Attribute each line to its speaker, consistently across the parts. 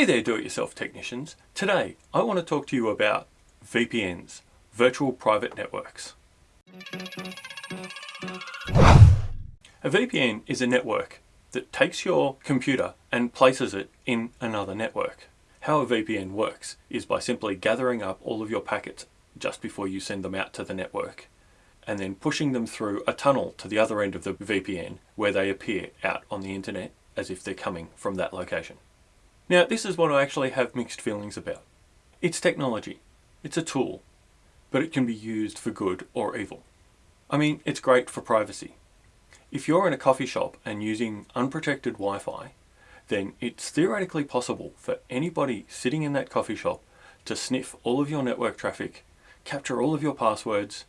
Speaker 1: Hey there do-it-yourself technicians. Today I want to talk to you about VPNs, Virtual Private Networks. A VPN is a network that takes your computer and places it in another network. How a VPN works is by simply gathering up all of your packets just before you send them out to the network and then pushing them through a tunnel to the other end of the VPN where they appear out on the internet as if they're coming from that location. Now this is what I actually have mixed feelings about. It's technology, it's a tool, but it can be used for good or evil. I mean, it's great for privacy. If you're in a coffee shop and using unprotected Wi-Fi, then it's theoretically possible for anybody sitting in that coffee shop to sniff all of your network traffic, capture all of your passwords,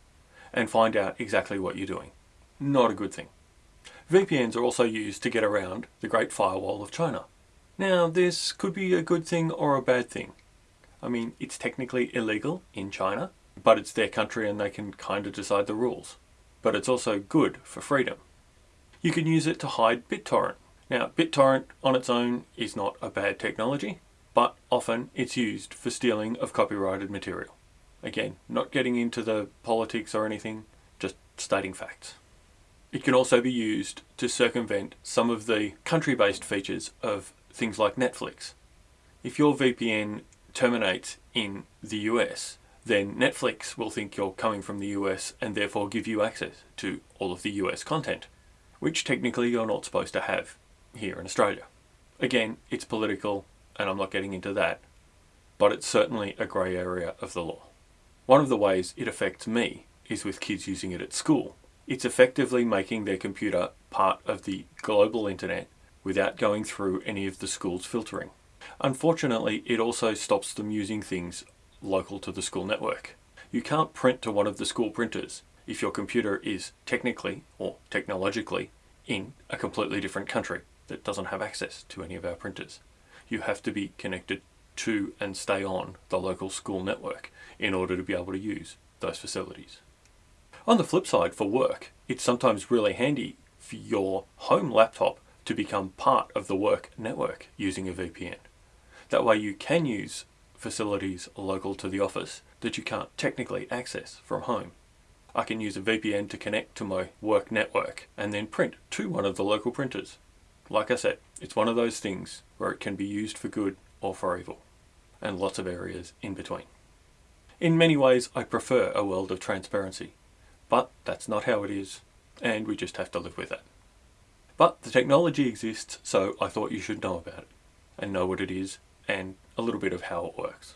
Speaker 1: and find out exactly what you're doing. Not a good thing. VPNs are also used to get around the Great Firewall of China. Now, this could be a good thing or a bad thing. I mean, it's technically illegal in China, but it's their country and they can kind of decide the rules. But it's also good for freedom. You can use it to hide BitTorrent. Now, BitTorrent on its own is not a bad technology, but often it's used for stealing of copyrighted material. Again, not getting into the politics or anything, just stating facts. It can also be used to circumvent some of the country-based features of things like Netflix. If your VPN terminates in the US, then Netflix will think you're coming from the US and therefore give you access to all of the US content, which technically you're not supposed to have here in Australia. Again, it's political and I'm not getting into that, but it's certainly a grey area of the law. One of the ways it affects me is with kids using it at school. It's effectively making their computer part of the global internet without going through any of the school's filtering. Unfortunately, it also stops them using things local to the school network. You can't print to one of the school printers if your computer is technically or technologically in a completely different country that doesn't have access to any of our printers. You have to be connected to and stay on the local school network in order to be able to use those facilities. On the flip side, for work, it's sometimes really handy for your home laptop to become part of the work network using a VPN. That way you can use facilities local to the office that you can't technically access from home. I can use a VPN to connect to my work network and then print to one of the local printers. Like I said, it's one of those things where it can be used for good or for evil, and lots of areas in between. In many ways, I prefer a world of transparency, but that's not how it is, and we just have to live with it. But the technology exists, so I thought you should know about it, and know what it is, and a little bit of how it works.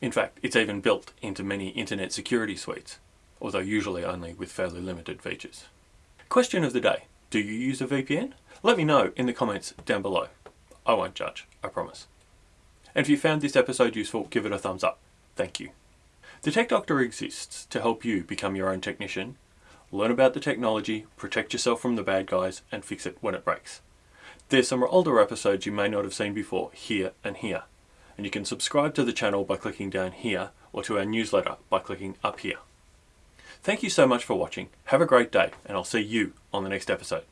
Speaker 1: In fact, it's even built into many internet security suites, although usually only with fairly limited features. Question of the day, do you use a VPN? Let me know in the comments down below. I won't judge, I promise. And if you found this episode useful, give it a thumbs up. Thank you. The Tech Doctor exists to help you become your own technician, learn about the technology, protect yourself from the bad guys, and fix it when it breaks. There's some older episodes you may not have seen before, here and here. And you can subscribe to the channel by clicking down here, or to our newsletter by clicking up here. Thank you so much for watching, have a great day, and I'll see you on the next episode.